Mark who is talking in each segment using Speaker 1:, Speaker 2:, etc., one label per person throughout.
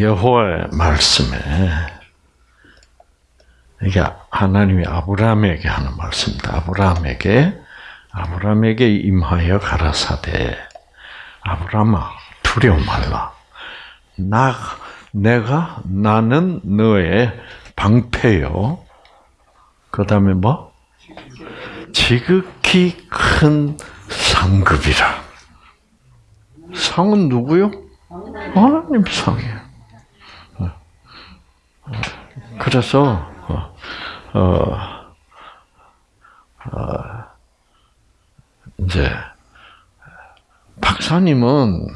Speaker 1: 여호와의 말씀에 이게 하나님이 아브라함에게 하는 말씀입니다. 아브라함에게 아브라함에게 임하여 가라사대 아브라함아 두려워 말라. 나 내가 나는 너의 방패요. 그 다음에 뭐? 지극히 큰 상급이라. 상은 누구요? 하나님 상이에요. 그래서 어, 어, 어, 이제 박사님은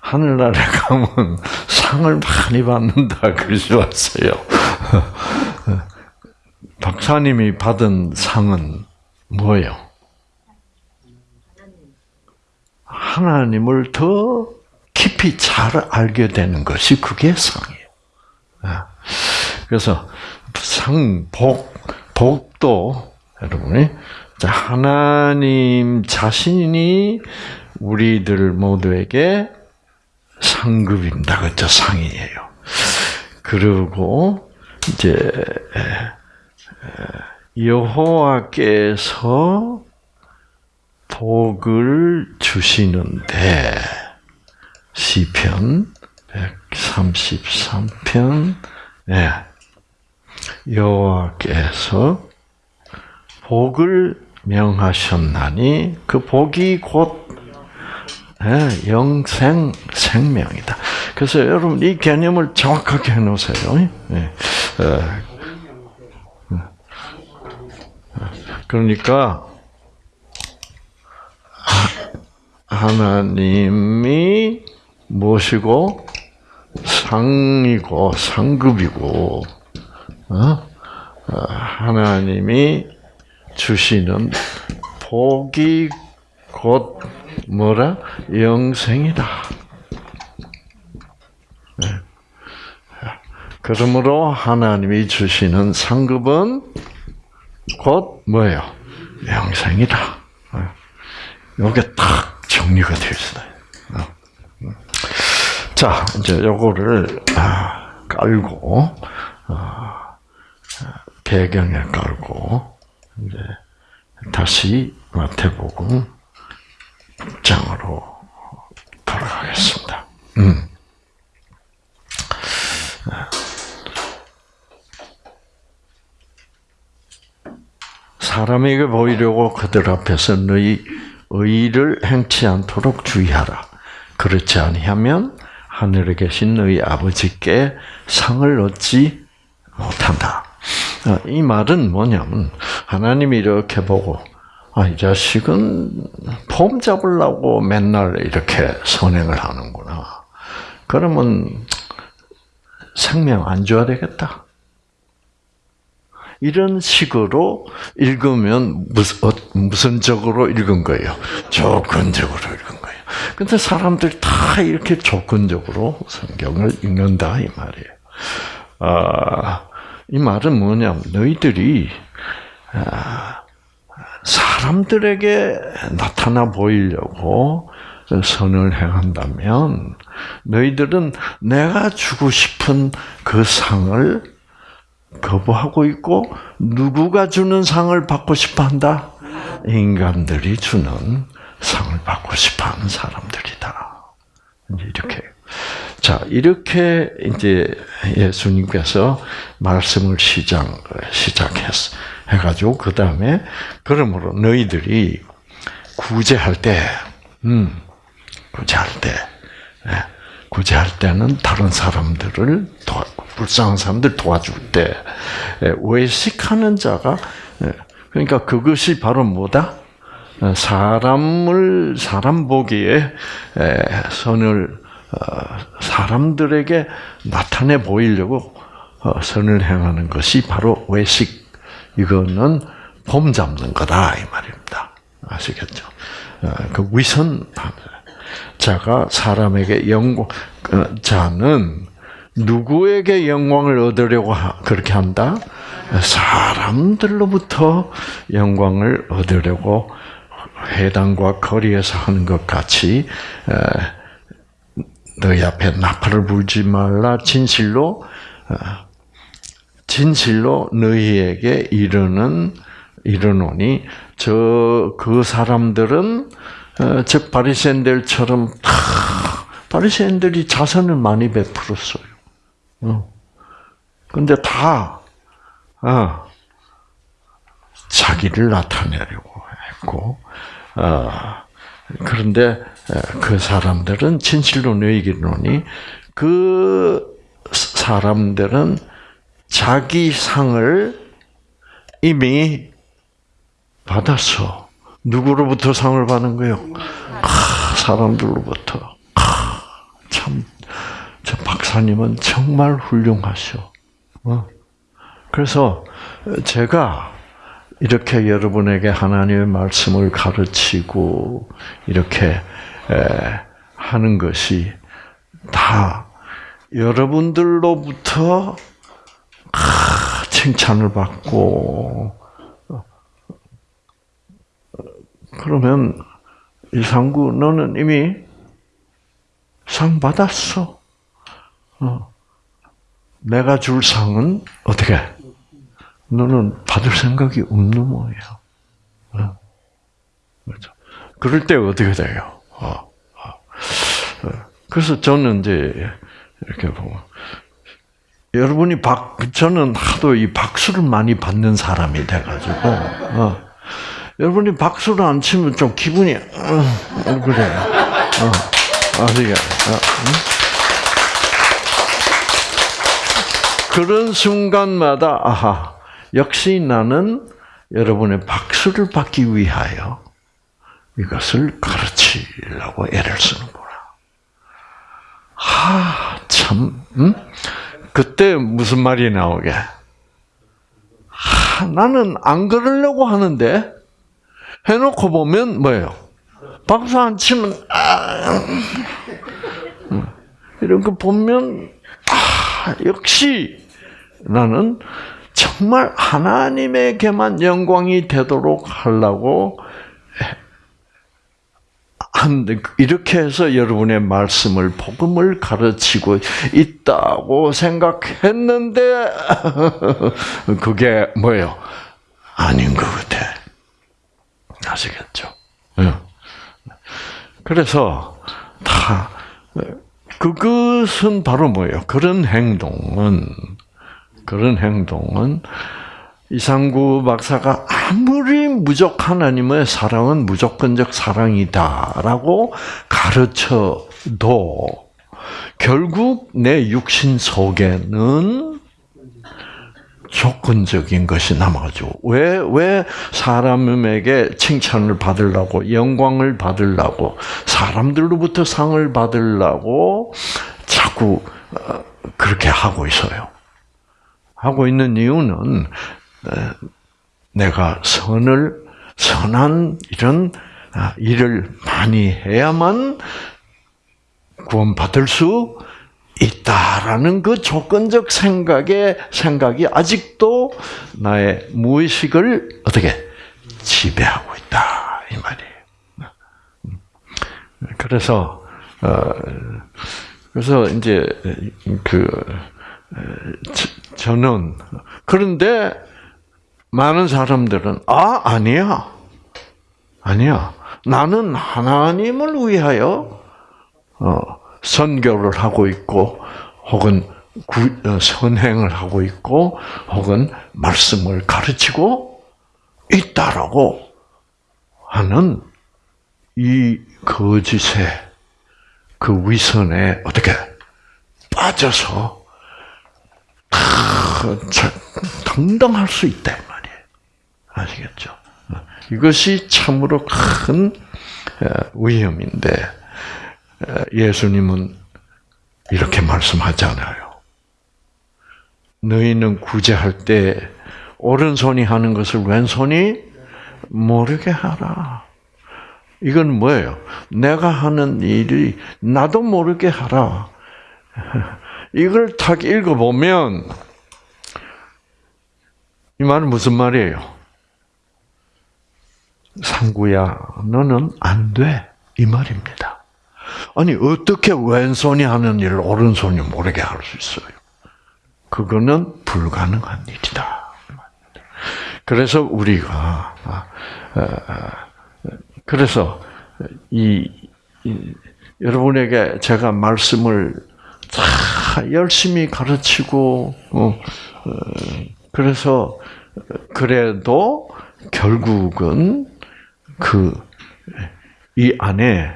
Speaker 1: 하늘나라에 가면 상을 많이 받는다 그러지 왔어요. 박사님이 받은 상은 뭐예요? 하나님을 더 깊이 잘 알게 되는 것이 그게 상이에요. 아, 그래서 상, 복, 복도 여러분이 하나님 자신이 우리들 모두에게 상급입니다. 그죠? 상이에요. 그리고 이제 여호와께서 복을 주시는데 시편 133편 네. 여호와께서 복을 명하셨나니 그 복이 곧 네, 영생 생명이다. 그래서 여러분 이 개념을 정확하게 해놓으세요. 네. 그러니까 하나님이 무엇이고 상이고 상급이고 어? 하나님이 주시는 복이 곧 뭐라 영생이다. 네. 그러므로 하나님이 주시는 상급은 곧 뭐예요? 영생이다. 이게 딱 정리가 되어 있어요. 자, 이제 요거를 아, 깔고 어, 배경에 깔고 이제 다시 마태복음 장으로 돌아가겠습니다. 음. 사람에게 보이려고 그들 앞에서 너희 의를 행치 않도록 주의하라. 그렇지 아니하면 하늘에 계신 너희 아버지께 상을 얻지 못한다. 어, 이 말은 뭐냐면 하나님이 이렇게 보고 아, 이 자식은 폼 잡으려고 맨날 이렇게 선행을 하는구나. 그러면 생명 안 줘야 되겠다. 이런 식으로 읽으면 무슨, 어, 무슨 적으로 읽은 거예요? 조건적으로 읽은 거예요. 근데 사람들이 다 이렇게 조건적으로 성경을 읽는다, 이 말이에요. 아, 이 말은 뭐냐면, 너희들이, 아, 사람들에게 나타나 보이려고 선을 행한다면, 너희들은 내가 주고 싶은 그 상을 거부하고 있고 누구가 주는 상을 받고 싶어 한다? 인간들이 주는 상을 받고 싶어 하는 사람들이다. 이렇게. 자, 이렇게 이제 예수님께서 말씀을 시작, 시작했어. 해가지고, 그 다음에, 그러므로 너희들이 구제할 때, 음, 구제할 때, 예, 구제할 때는 다른 사람들을 도와, 불쌍한 사람들 도와줄 때 예, 외식하는 자가 예, 그러니까 그것이 바로 뭐다? 어, 사람을 사람 보기에 예, 선을 어, 사람들에게 나타내 보이려고 어, 선을 행하는 것이 바로 외식. 이거는 봄 잡는 거다 이 말입니다. 아시겠죠? 그 위선 자가 사람에게 영광 자는 누구에게 영광을 얻으려고 그렇게 한다? 사람들로부터 영광을 얻으려고 회당과 거리에서 하는 것 같이 너희 앞에 나팔을 불지 말라 진실로 어, 진실로 너희에게 이르는 이르노니 저 그 사람들은 어, 즉 바리새인들처럼 다 바리새인들이 자선을 많이 베풀었어요. 어. 근데 다 어, 자기를 나타내려고 했고 어, 그런데 그 사람들은 진실로 너희에게노니 그 사람들은 자기 상을 이미 받았어. 누구로부터 상을 거요? 아, 사람들로부터. 아, 참, 저 박사님은 정말 훌륭하셔. 어? 그래서 제가 이렇게 여러분에게 하나님의 말씀을 가르치고 이렇게 하는 것이 다 여러분들로부터 칭찬을 받고 그러면 이상구 너는 이미 상 받았어. 어. 내가 줄 상은 어떻게? 너는 받을 생각이 없는 모양. 어. 그렇죠. 그럴 때 어떻게 돼요? 어. 어. 그래서 저는 이제 이렇게 보면 여러분이 박 저는 하도 이 박수를 많이 받는 사람이 돼가지고 어. 여러분이 박수를 안 치면 좀 기분이 어, 그래. 어. 아시겠? 어. 응? 그런 순간마다 아하 역시 나는 여러분의 박수를 받기 위하여 이것을 가르치려고 애를 쓰는구나. 하, 참, 음? 그때 무슨 말이 나오게? 하, 나는 안 그러려고 하는데, 해놓고 보면 뭐예요? 박수 안 치면, 아, 음. 이런 거 보면, 아, 역시 나는 정말 하나님에게만 영광이 되도록 하려고 이렇게 해서 여러분의 말씀을 복음을 가르치고 있다고 생각했는데 그게 뭐예요? 아닌 것 같아. 아시겠죠? 예. 그래서 다 그것은 바로 뭐예요? 그런 행동은 그런 행동은 이상구 박사가 아무리 무적 하나님의 사랑은 무조건적 사랑이다라고 가르쳐도 결국 내 육신 속에는 조건적인 것이 남아죠. 왜, 왜 사람에게 칭찬을 받으려고, 영광을 받으려고, 사람들로부터 상을 받으려고 자꾸 어, 그렇게 하고 있어요. 하고 있는 이유는 내가 선을 선한 이런 아, 일을 많이 해야만 구원받을 수 있다라는 그 조건적 생각의 생각이 아직도 나의 무의식을 어떻게 지배하고 있다 이 말이에요. 그래서 어, 그래서 이제 그 저는. 그런데 많은 사람들은 아 아니야. 아니야. 나는 하나님을 위하여 어, 선교를 하고 있고 혹은 구, 어, 선행을 하고 있고 혹은 말씀을 가르치고 있다라고 하는 이 거짓의 그 위선에 어떻게 빠져서 당당할 수 있다 말이에요. 아시겠죠? 이것이 참으로 큰 위험인데 예수님은 이렇게 말씀하잖아요. 너희는 구제할 때 오른손이 하는 것을 왼손이 모르게 하라. 이건 뭐예요? 내가 하는 일이 나도 모르게 하라. 이걸 딱 읽어보면 이 말은 무슨 말이에요? 상구야, 너는 안 돼. 이 말입니다. 아니 어떻게 왼손이 하는 일을 오른손이 모르게 할 수 있어요? 그거는 불가능한 일이다. 그래서 우리가 아, 그래서 이, 이 여러분에게 제가 말씀을 다 열심히 가르치고 어, 어, 그래서 그래도 결국은 그 이 안에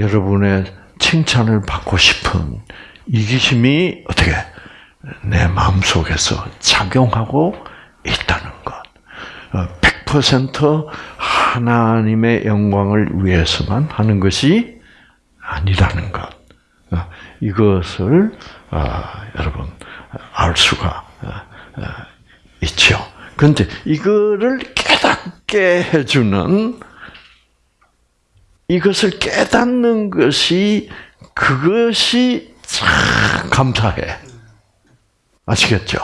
Speaker 1: 여러분의 칭찬을 받고 싶은 이기심이 어떻게 내 마음 속에서 작용하고 있다는 것. 100% 하나님의 영광을 위해서만 하는 것이 아니라는 것. 어, 이것을 아, 여러분 알 수가 어, 있죠. 그런데 이거를 깨닫게 해주는 이것을 깨닫는 것이 그것이 참 감사해. 아시겠죠?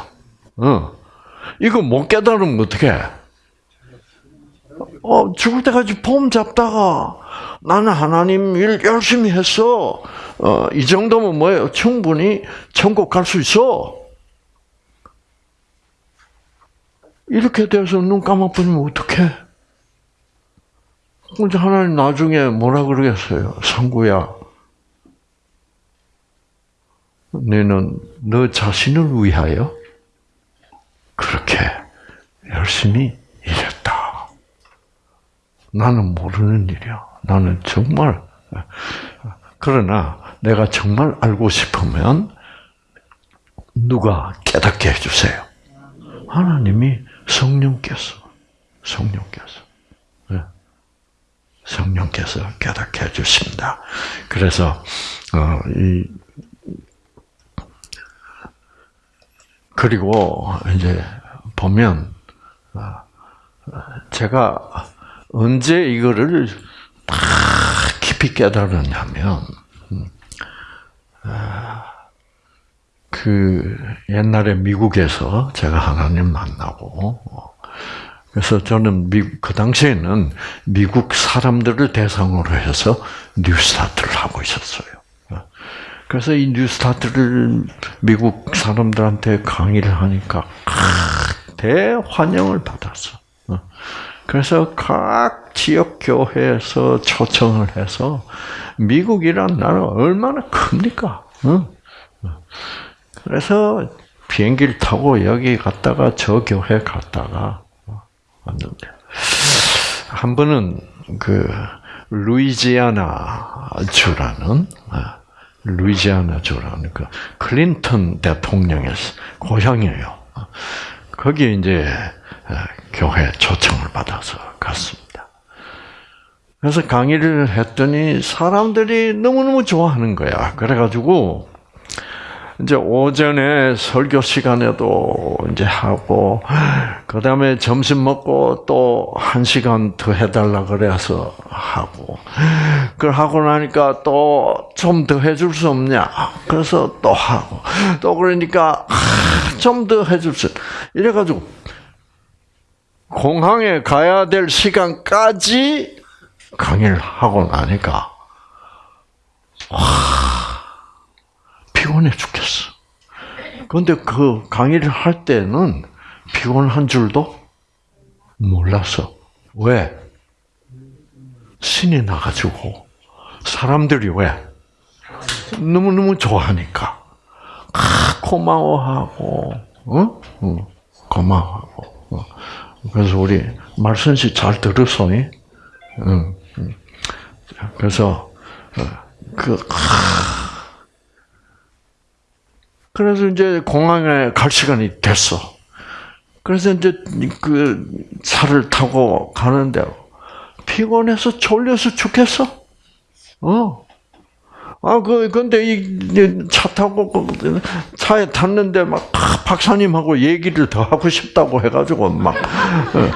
Speaker 1: 어. 이거 못 깨달으면 어떡해? 어, 죽을 때까지 폼 잡다가 나는 하나님 일 열심히 했어. 어, 이 정도면 뭐예요? 충분히 천국 갈 수 있어. 이렇게 돼서 눈 감아버리면 어떡해? 근데 하나님 나중에 뭐라 그러겠어요? 성구야. 너는 너 자신을 위하여 그렇게 열심히 일했다. 나는 모르는 일이야. 나는 정말 그러나 내가 정말 알고 싶으면 누가 깨닫게 해주세요. 하나님이 성령께서 성령께서 성령께서 깨닫게 해주십니다. 그래서 어, 이 그리고 이제 보면 어, 제가 언제 이거를 다 깊이 깨달았냐면 음, 아, 그 옛날에 미국에서 제가 하나님 만나고 그래서 저는 미국, 그 당시에는 미국 사람들을 대상으로 해서 뉴스타트를 하고 있었어요. 그래서 이 뉴스타트를 미국 사람들한테 강의를 하니까 대환영을 받았어. 그래서 각 지역 교회에서 초청을 해서 미국이란 나라 얼마나 큽니까? 그래서 비행기를 타고 여기 갔다가 저 교회 갔다가 왔는데 한 번은 그 루이지아나 주라는 아, 루이지아나 주라는 그 클린턴 대통령의 고향이에요. 거기 이제 아, 교회 초청을 받아서 갔습니다. 그래서 강의를 했더니 사람들이 너무너무 좋아하는 거야. 그래가지고 이제 오전에 설교 시간에도 이제 하고 그 다음에 점심 먹고 또 한 시간 더 해달라 그래서 하고 그걸 하고 나니까 또 좀 더 해줄 수 없냐 그래서 또 하고 또 그러니까 좀 더 해줄 수 이래가지고 공항에 가야 될 시간까지 강의를 하고 나니까 와. 피곤해 죽겠어. 그런데 그 강의를 할 때는 피곤한 줄도 몰랐어. 왜? 신이 나가지고 사람들이 왜? 너무너무 좋아하니까. 아, 고마워하고, 어? 어 고마워하고. 어. 그래서 우리 말선씨 잘 들었어? 응. 응. 그래서, 어, 그, 아, 그래서 이제 공항에 갈 시간이 됐어. 그래서 이제 그 차를 타고 가는데 피곤해서 졸려서 죽겠어. 어. 아, 그, 근데 이 차 타고 그 차에 탔는데 막 박사님하고 얘기를 더 하고 싶다고 해가지고 막. 어.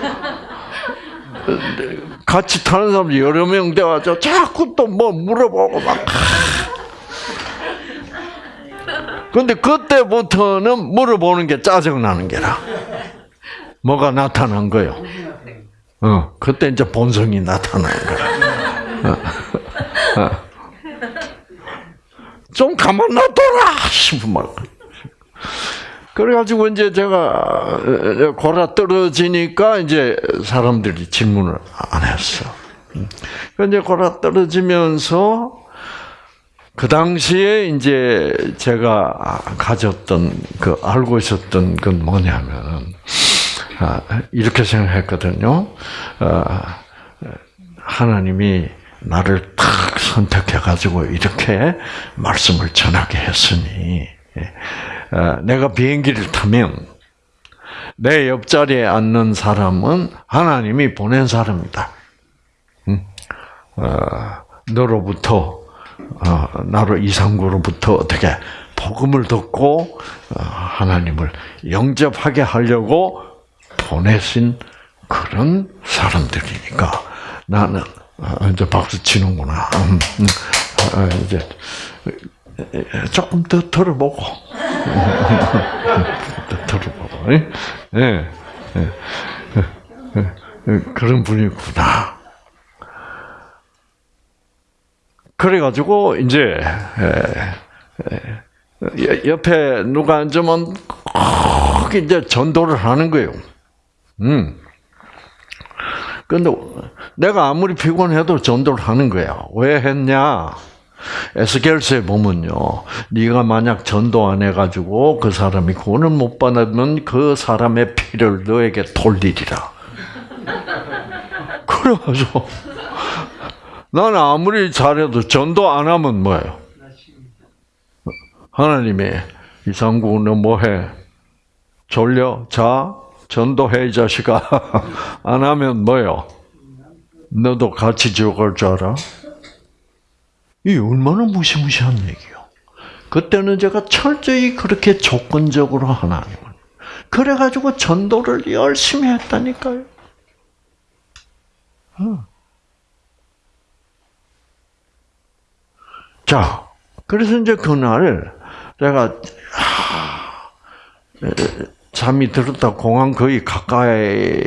Speaker 1: 같이 타는 사람 여러 명 돼가지고 자꾸 또 뭐 물어보고 막. 근데 그때부터는 물어보는 게 짜증나는 게라. 뭐가 나타난 거요? 어, 그때 이제 본성이 나타난 거야. 어, 어. 좀 가만 놔둬라 싶은 말. 그래가지고 이제 제가 골아 떨어지니까 이제 사람들이 질문을 안 했어. 이제 골아 떨어지면서 그 당시에 이제 제가 가졌던 그 알고 있었던 건 뭐냐면은 아, 이렇게 생각했거든요. 아, 하나님이 나를 탁 선택해가지고 이렇게 말씀을 전하게 했으니 예. 어, 내가 비행기를 타면 내 옆자리에 앉는 사람은 하나님이 보낸 사람이다. 어, 너로부터 어, 나로 이상구로부터 어떻게 복음을 듣고 하나님을 영접하게 하려고 보내신 그런 사람들이니까 나는 이제 박수 치는구나. 음, 음. 이제 조금 더 들어보고. 더 들어보고. 예, 예, 예. 그런 분이구나. 그래가지고, 이제, 옆에 누가 앉으면 꼭 이제 전도를 하는 거예요. 음. 근데 내가 아무리 피곤해도 전도를 하는 거야. 왜 했냐? 에스겔서에 보면요, 네가 만약 전도 안 해가지고 그 사람이 구원을 못 받으면 그 사람의 피를 너에게 돌리리라. 그래가지고 나는 아무리 잘해도 전도 안 하면 뭐예요? 하나님이 이상구 너 뭐해? 졸려? 자? 전도해 이 자식아. 안 하면 뭐요? 너도 같이 죽을 줄 알아? 이 얼마나 무시무시한 얘기요. 그때는 제가 철저히 그렇게 조건적으로 하나님을. 그래가지고 전도를 열심히 했다니까요. 어. 자, 그래서 이제 그날 제가 잠이 들었다 공항 거의 가까이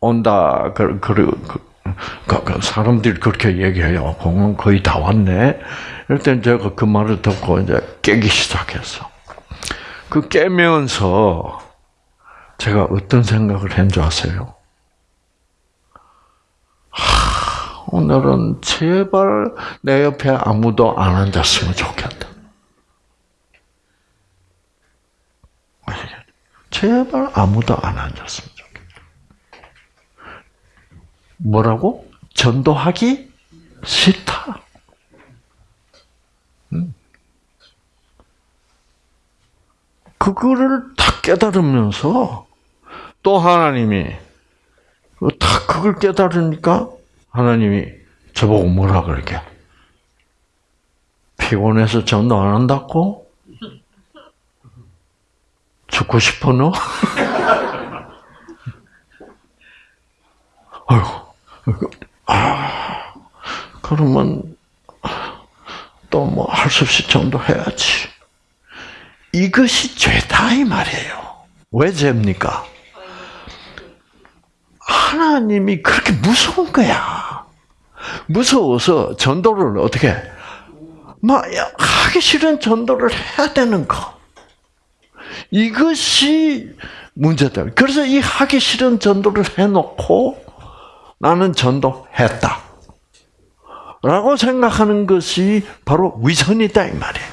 Speaker 1: 온다. 그, 그, 그, 그, 그 사람들이 그렇게 얘기해요. 공항 거의 다 왔네. 땐 제가 그 말을 듣고 이제 깨기 시작했어. 그 깨면서 제가 어떤 생각을 했는 줄 아세요? 하, 오늘은 제발 내 옆에 아무도 안 앉았으면 좋겠다. 제발 아무도 안 앉았으면 뭐라고? 전도하기 싫다. 음. 그거를 다 깨달으면서 또 하나님이 다 그걸 깨달으니까 하나님이 저보고 뭐라 그러게? 피곤해서 전도 안 한다고? 죽고 싶어 너? 아이고 아, 그러면 또 뭐 할 수 없이 전도해야지. 이것이 죄다 이 말이에요. 왜 죄입니까? 하나님이 그렇게 무서운 거야. 무서워서 전도를 어떻게 막 하기 싫은 전도를 해야 되는 거. 이것이 문제다. 그래서 이 하기 싫은 전도를 해놓고 나는 전도했다. 라고 생각하는 것이 바로 위선이다, 이 말이에요.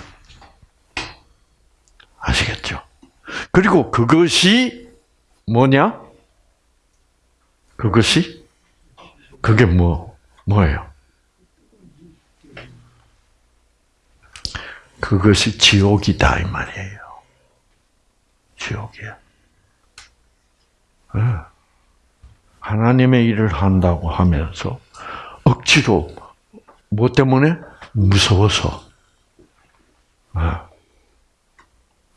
Speaker 1: 아시겠죠? 그리고 그것이 뭐냐? 그것이, 그게 뭐, 뭐예요? 그것이 지옥이다, 이 말이에요. 지옥이야. 네. 하나님의 일을 한다고 하면서 억지로 뭐 때문에 무서워서 아,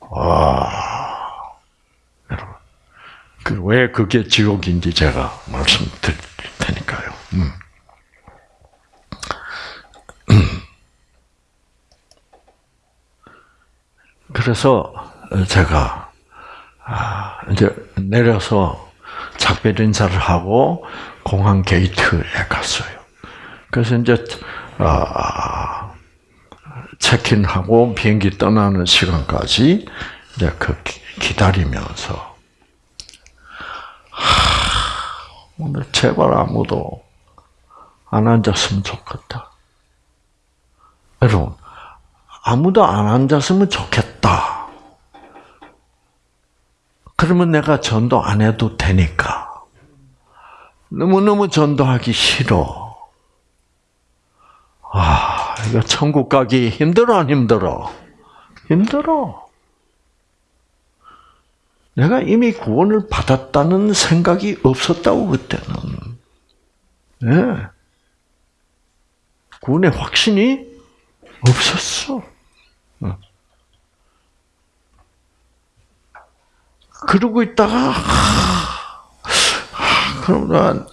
Speaker 1: 와 여러분 그왜 그게 지옥인지 제가 말씀드릴 테니까요. 음. 그래서 제가 아, 이제 내려서 작별 인사를 하고 공항 게이트에 갔어요. 그래서 이제 아, 체킨하고 비행기 떠나는 시간까지 이제 그 기다리면서 하, 오늘 제발 아무도 안 앉았으면 좋겠다. 여러분, 아무도 안 앉았으면 좋겠다. 그러면 내가 전도 안 해도 되니까. 너무너무 전도하기 싫어. 아, 이거 천국 가기 힘들어, 안 힘들어? 힘들어. 내가 이미 구원을 받았다는 생각이 없었다고, 그때는. 네. 구원의 확신이 없었어. 그러고 있다가, 나,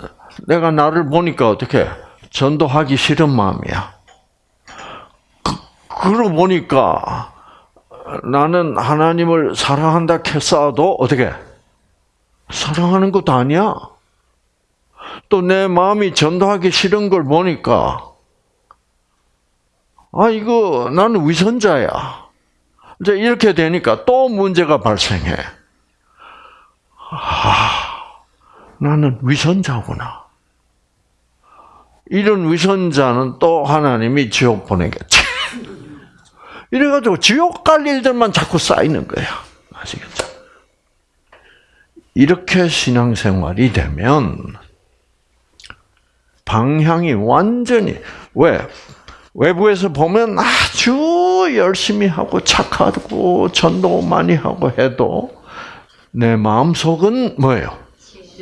Speaker 1: 내가 나를 보니까 어떻게 전도하기 싫은 마음이야. 그, 그러고 보니까 나는 하나님을 사랑한다 했어도 어떻게 사랑하는 것도 아니야. 또 내 마음이 전도하기 싫은 걸 보니까 아 이거 나는 위선자야. 이제 이렇게 되니까 또 문제가 발생해. 아. 나는 위선자구나. 이런 위선자는 또 하나님이 지옥 보내겠지. 이래가지고 지옥 갈 일들만 자꾸 쌓이는 거야. 아시겠죠? 이렇게 신앙생활이 되면 방향이 완전히 왜 외부에서 보면 아주 열심히 하고 착하고 전도 많이 하고 해도 내 마음 속은 뭐예요?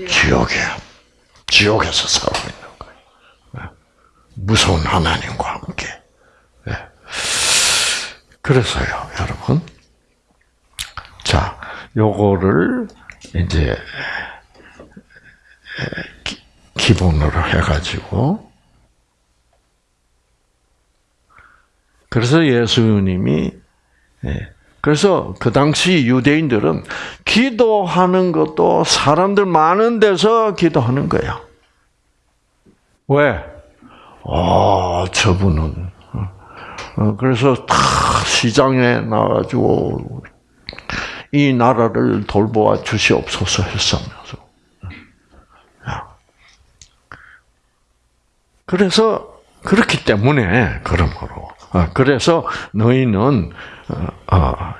Speaker 1: 지옥이야. 지옥에서 살고 있는 거예요. 네. 무서운 하나님과 함께. 네. 그래서요, 여러분. 자, 요거를 이제 기, 본으로 해가지고 그래서 예수님이 예, 그래서 그 당시 유대인들은 기도하는 것도 사람들 많은 데서 기도하는 거야. 왜? 아, 저분은. 어, 그래서 다 시장에 나가지고 이 나라를 돌보아 주시옵소서 했으면서. 그래서 그렇기 때문에 그러므로 아, 그래서 너희는 어, 어,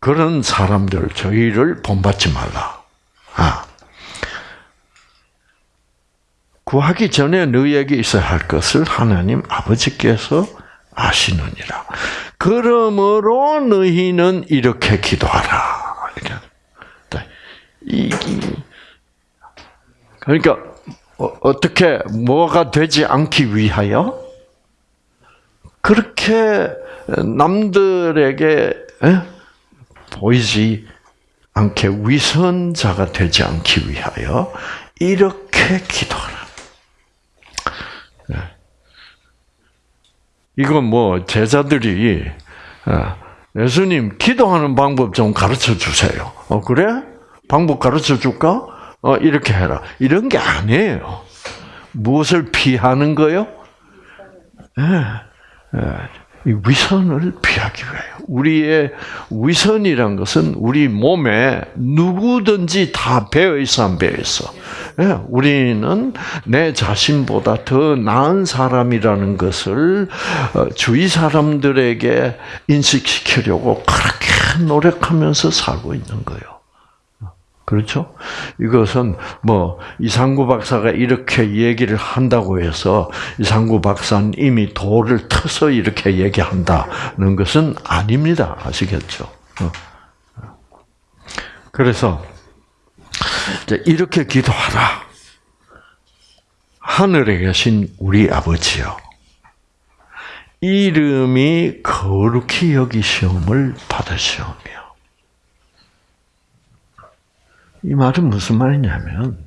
Speaker 1: 그런 사람들 저희를 본받지 말라. 아. 구하기 전에 너희에게 있어야 할 것을 하나님 아버지께서 아시느니라. 그러므로 너희는 이렇게 기도하라. 이, 그러니까 어, 떻게 뭐가 되지 않기 위하여 그렇게 남들에게 보이지 않게 위선자가 되지 않기 위하여 이렇게 기도하라. 이건 뭐 제자들이 어, 예수님 기도하는 방법 좀 가르쳐 주세요. 어 그래? 방법 가르쳐 줄까? 어 이렇게 해라. 이런 게 아니에요. 무엇을 피하는 거요? 예. 위선을 피하기 위하여. 우리의 위선이란 것은 우리 몸에 누구든지 다 배어 있어 안 배어 있어. 예, 우리는 내 자신보다 더 나은 사람이라는 것을 어, 주위 사람들에게 인식시키려고 그렇게 노력하면서 살고 있는 거예요. 그렇죠? 이것은 뭐 이상구 박사가 이렇게 얘기를 한다고 해서 이상구 박사는 이미 돌을 터서 이렇게 얘기한다는 것은 아닙니다. 아시겠죠? 어. 그래서 이렇게 기도하라. 하늘에 계신 우리 아버지요. 이름이 거룩히 여기시움을 받으시오며 이 말은 무슨 말이냐면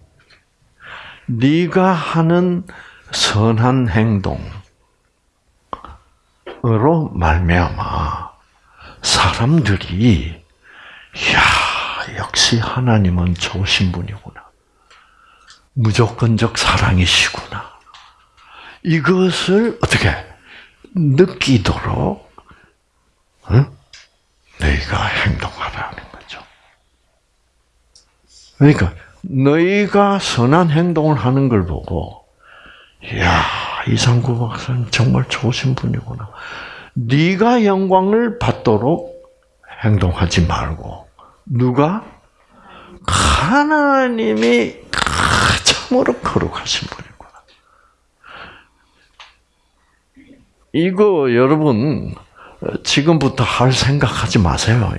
Speaker 1: 네가 하는 선한 행동으로 말미암아 사람들이 야 역시 하나님은 좋으신 분이구나. 무조건적 사랑이시구나. 이것을 어떻게 느끼도록 응? 너희가 행동하라는. 그러니까 너희가 선한 행동을 하는 걸 보고 이야 이상구 박사는 정말 좋으신 분이구나. 네가 영광을 받도록 행동하지 말고 누가 하나님이 참으로 거룩하신 분이구나. 이거 여러분 지금부터 할 생각하지 마세요.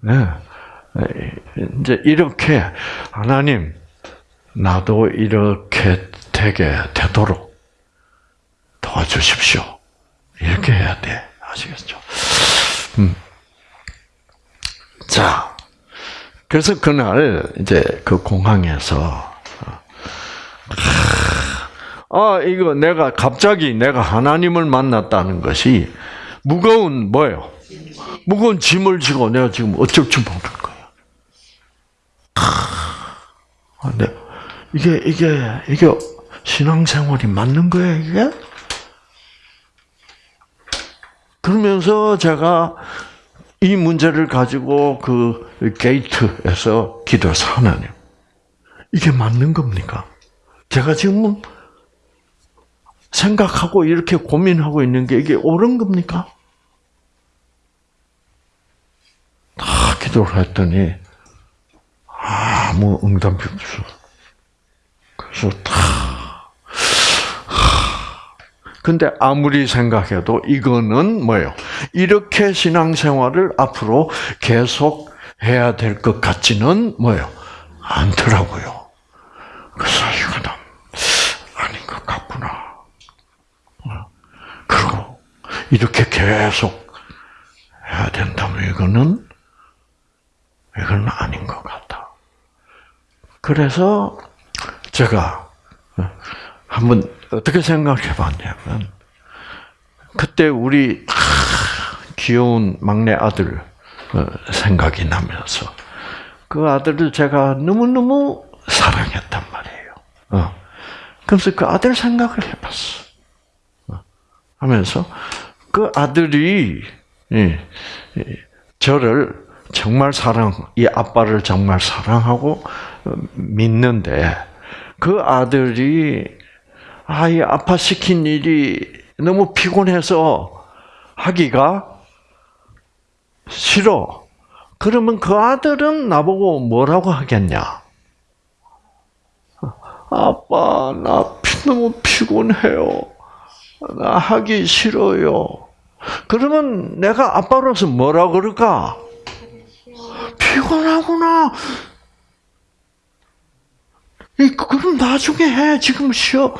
Speaker 1: 네. 이제 이렇게 하나님 나도 이렇게 되게 되도록 도와주십시오. 이렇게 해야 돼. 아시겠죠? 음. 자, 그래서 그날 이제 그 공항에서 아 이거 내가 갑자기 내가 하나님을 만났다는 것이 무거운 뭐예요? 무거운 짐을 지고 내가 지금 어쩔 줄 모르는 거예 요. 아, 네. 이게 이게 이게 신앙생활이 맞는 거예요 이게? 그러면서 제가 이 문제를 가지고 그 게이트에서 기도해서 하나님 이게 맞는 겁니까? 제가 지금 생각하고 이렇게 고민하고 있는 게 이게 옳은 겁니까? 다 기도를 했더니 아무 응답이 없어. 그래서 다 근데 아무리 생각해도 이거는 뭐예요? 이렇게 신앙생활을 앞으로 계속 해야 될 것 같지는 뭐예요? 않더라고요. 그래서 이거는 아닌 것 같구나. 그리고 이렇게 계속 해야 된다면 이거는 이건 아닌 것 같다. 그래서 제가 한번 어떻게 생각해 봤냐면 그때 우리 귀여운 막내 아들 어, 생각이 나면서 그 아들을 제가 너무너무 사랑했단 말이에요. 어. 그래서 그 아들 생각을 해봤어. 어. 하면서 그 아들이 저를 정말 사랑, 이 아빠를 정말 사랑하고 믿는데 그 아들이 아이 아파 시킨 일이 너무 피곤해서 하기가 싫어. 그러면 그 아들은 나보고 뭐라고 하겠냐? 아빠, 나 너무 피곤해요. 나 하기 싫어요. 그러면 내가 아빠로서 뭐라 그럴까? 피곤하구나. 그럼 나중에 해. 지금 쉬어.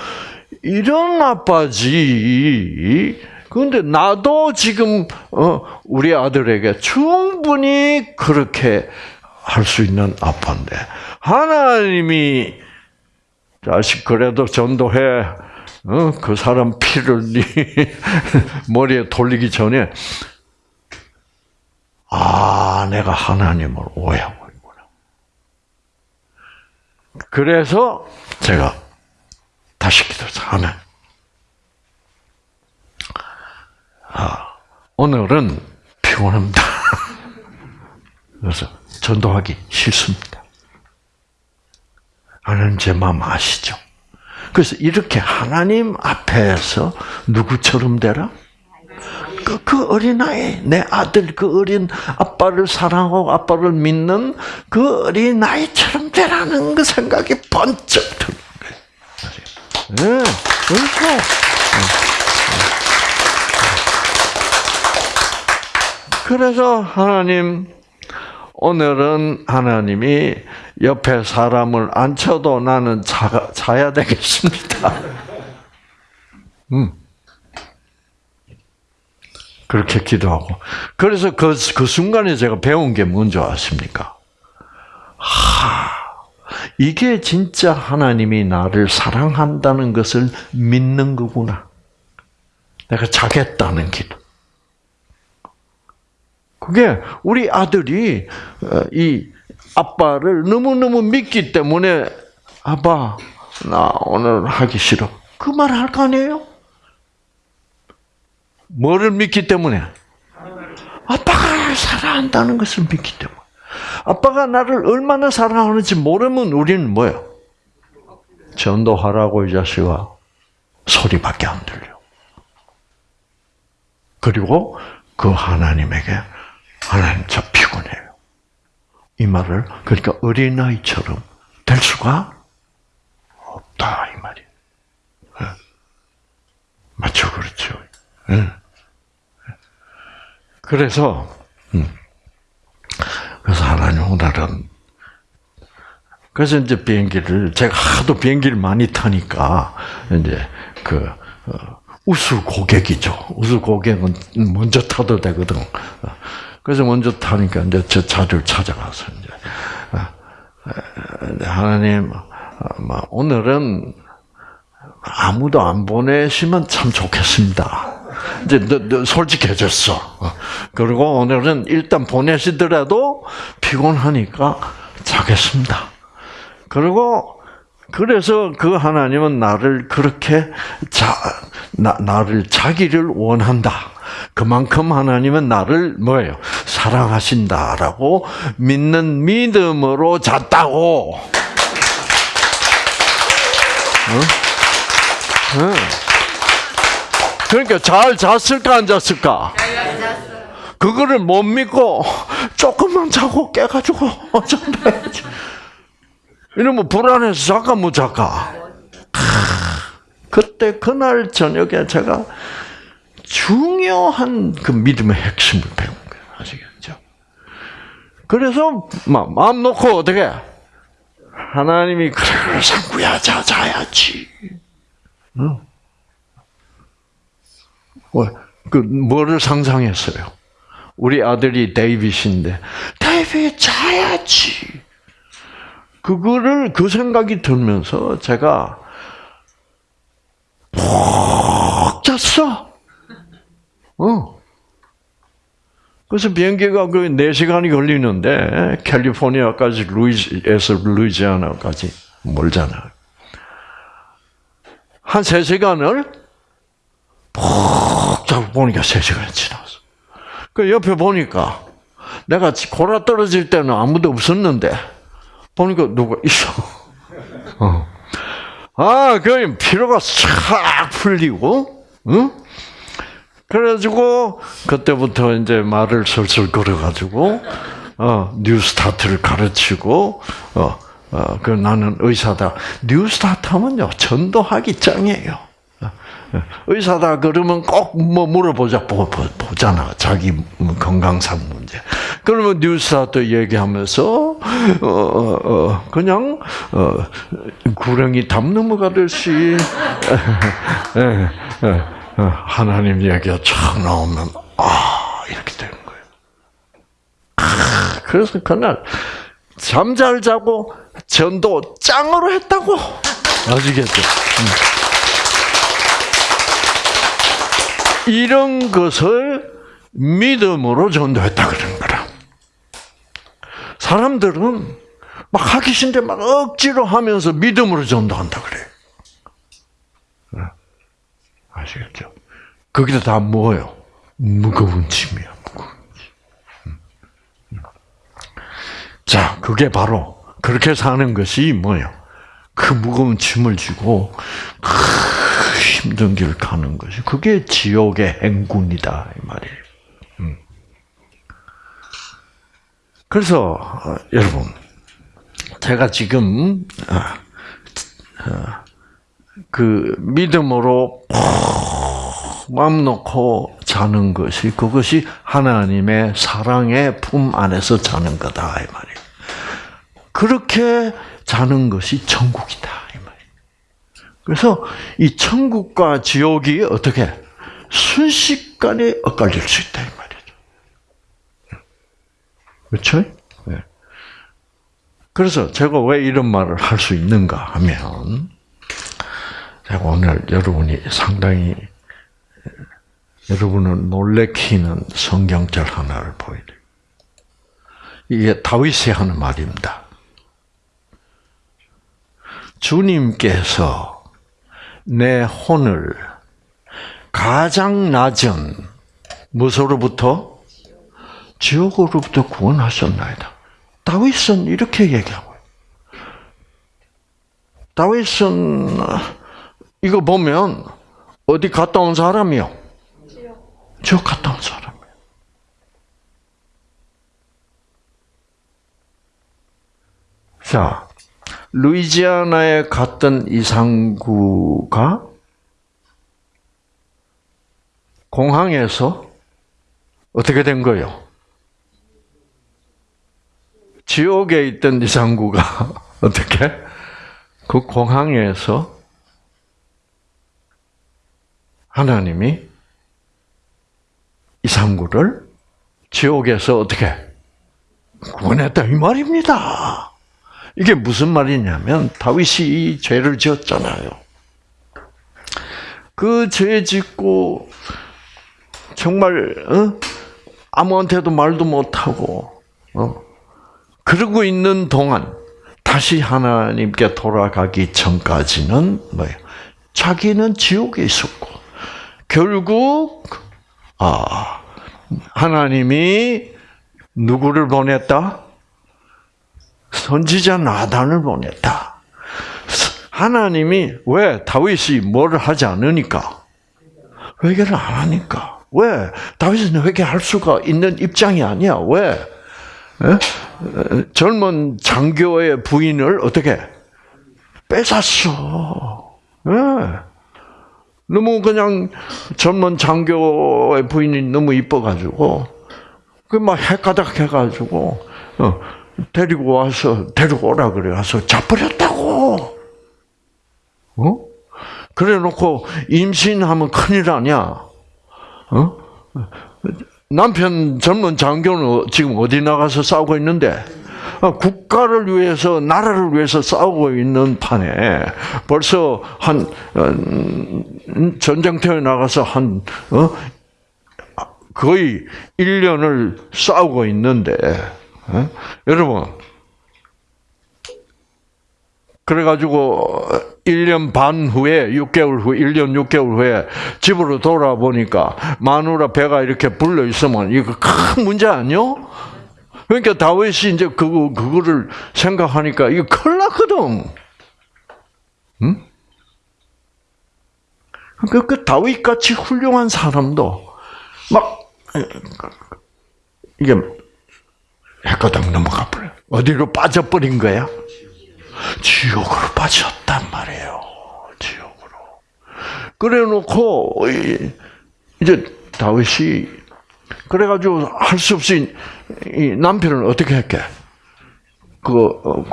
Speaker 1: 이런 아빠지. 그런데 나도 지금 어, 우리 아들에게 충분히 그렇게 할 수 있는 아빠인데 하나님이 자식 그래도 전도해. 어, 그 사람 피를 네 머리에 돌리기 전에 아 내가 하나님을 오해하고 있구나. 그래서 제가 다시 기도해서 하나 아, 오늘은 피곤합니다. 그래서 전도하기 싫습니다. 하나님 제 마음 아시죠? 그래서 이렇게 하나님 앞에서 누구처럼 되라? 그, 그 어린아이, 내 아들, 그 어린 아빠를 사랑하고 아빠를 믿는 그 어린아이처럼 되라는 그 생각이 번쩍 드는 거예요. 네, 그렇죠. 그래서 하나님, 오늘은 하나님이 옆에 사람을 앉혀도 나는 자, 자야 되겠습니다. 음. 그렇게 기도하고. 그래서 그, 그 순간에 제가 배운 게 뭔지 아십니까? 하, 이게 진짜 하나님이 나를 사랑한다는 것을 믿는 거구나. 내가 자겠다는 기도. 그게 우리 아들이 어, 이 아빠를 너무너무 믿기 때문에 아빠 나 오늘 하기 싫어. 그 말 할 거 아니에요? 뭐를 믿기 때문에? 아빠가 사랑한다는 것을 믿기 때문에. 아빠가 나를 얼마나 사랑하는지 모르면 우리는 뭐예요? 전도하라고 이 자식아 소리밖에 안 들려. 그리고 그 하나님에게 하나님 저 피곤해요. 이 말을 그러니까 어린아이처럼 될 수가 없다 이 말이에요. 예. 맞죠, 예. 그래서 음. 그래서 하나님 오늘은 그래서 이제 비행기를 제가 하도 비행기를 많이 타니까 이제 그 어, 우수 고객이죠. 우수 고객은 먼저 타도 되거든. 그래서 먼저 타니까 이제 저 자리를 찾아가서 이제 어, 하나님 어, 오늘은 아무도 안 보내시면 참 좋겠습니다. 이제 너, 너 솔직해졌어. 그리고 오늘은 일단 보내시더라도 피곤하니까 자겠습니다. 그리고 그래서 그 하나님은 나를 그렇게 자, 나, 나를 자기를 원한다. 그만큼 하나님은 나를 뭐예요? 사랑하신다라고 믿는 믿음으로 잤다고. 어? 어. 그러니까 잘 잤을까 안 잤을까? 그거를 못 믿고 조금만 자고 깨가지고 어쩐다. 이러면 불안해서 잠까 못 잠까. 그때 그날 저녁에 제가 중요한 그 믿음의 핵심을 배운 거예요. 아시겠죠? 그래서 마음 놓고 어떻게 하나님이 그래 상구야 자 자야지. 응? 그 뭐를 상상했어요? 우리 아들이 데이빗인데 데이빗 자야지. 그거를 그 생각이 들면서 제가 푹 잤어. 어. 그래서 비행기가 그 4시간이 걸리는데 캘리포니아까지 루이지에서 루이지아나까지 멀잖아. 한 3시간을 푹 자고 보니까 3시간이 지났어. 그 옆에 보니까 내가 골아 떨어질 때는 아무도 없었는데 보니까 누가 있어. 어. 아, 그 피로가 싹 풀리고, 응? 그래가지고 그때부터 이제 말을 설설 걸어가지고 어, 뉴스타트를 가르치고 어, 어, 그 나는 의사다. 뉴스타트 하면요 전도하기 짱이에요. 의사다 그러면 꼭 뭐 물어보자 보, 잖아 자기 건강상 문제. 그러면 뉴스타트 얘기하면서 어, 어, 어, 그냥 어, 구렁이 담 넘어가듯이 하나님 얘기가 촥 나오면 아 이렇게 되는 거예요. 그래서 그날 잠 잘 자고 전도 짱으로 했다고 아시겠죠? 이런 것을 믿음으로 전도했다 그러는 거라. 사람들은 막 하기 싫은데 막 억지로 하면서 믿음으로 전도한다 그래. 네. 아시겠죠? 거기다 다 뭐예요? 무거운 짐이야, 무거운 짐. 음. 음. 자, 그게 바로 그렇게 사는 것이 뭐예요? 그 무거운 짐을 지고 그 힘든 길 가는 것이 그게 지옥의 행군이다 이 말이에요. 음. 그래서 어, 여러분 제가 지금 어, 어, 그 믿음으로 마음 놓고 자는 것이 그것이 하나님의 사랑의 품 안에서 자는 거다 이 말이에요. 그렇게 자는 것이 천국이다. 그래서 이 천국과 지옥이 어떻게 순식간에 엇갈릴 수 있다 이 말이죠. 그렇죠? 네. 그래서 제가 왜 이런 말을 할 수 있는가 하면 제가 오늘 여러분이 상당히 여러분은 놀래키는 성경절 하나를 보여드려요. 이게 다윗이 하는 말입니다. 주님께서 내 혼을 가장 낮은 무소로부터 지옥으로부터 구원하셨나이다. 다윗은 이렇게 얘기하고 다윗은 이거 보면 어디 갔다 온 사람이요? 지옥 갔다 온 사람이에요. 자, 루이지아나에 갔던 이상구가 공항에서 어떻게 된 거예요? 지옥에 있던 이상구가 어떻게 그 공항에서 하나님이 이상구를 지옥에서 어떻게 구원했다 이 말입니다. 이게 무슨 말이냐면 다윗이 죄를 지었잖아요. 그 죄 짓고 정말 어? 아무한테도 말도 못하고 어? 그러고 있는 동안 다시 하나님께 돌아가기 전까지는 뭐예요? 자기는 지옥에 있었고 결국 아 하나님이 누구를 보냈다? 선지자 나단을 보냈다. 하나님이 왜 다윗이 뭘 하지 않으니까 회개를 안 하니까 왜 다윗은 회개할 수가 있는 입장이 아니야 왜 에? 젊은 장교의 부인을 어떻게 뺏었어? 네. 너무 그냥 젊은 장교의 부인이 너무 이뻐가지고 그막 해가닥 해가지고 어, 데리고 와서 데리고 오라 그래 와서 잡버렸다고. 어? 그래놓고 임신하면 큰일 아니야. 어? 남편 젊은 장교는 지금 어디 나가서 싸우고 있는데 어, 국가를 위해서 나라를 위해서 싸우고 있는 판에 벌써 한 어, 전쟁터에 나가서 한 어? 거의 1년을 싸우고 있는데 여러분 그래가지고 1년 반 후에 6개월 후 1년 6개월 후에 집으로 돌아보니까 마누라 배가 이렇게 불려 있으면 이거 큰 문제 아니요? 그러니까 다윗이 이제 그거 그거를 생각하니까 이거 큰일 났거든. 응? 그, 그 다윗 같이 훌륭한 사람도 막 이게 해가닥 넘어가 버려. 어디로 빠져버린 거야? 지옥으로 빠졌단 말이에요. 지옥으로. 그래 놓고 이제 다윗이 그래가지고 할 수 없이 남편을 어떻게 했게? 그, 어,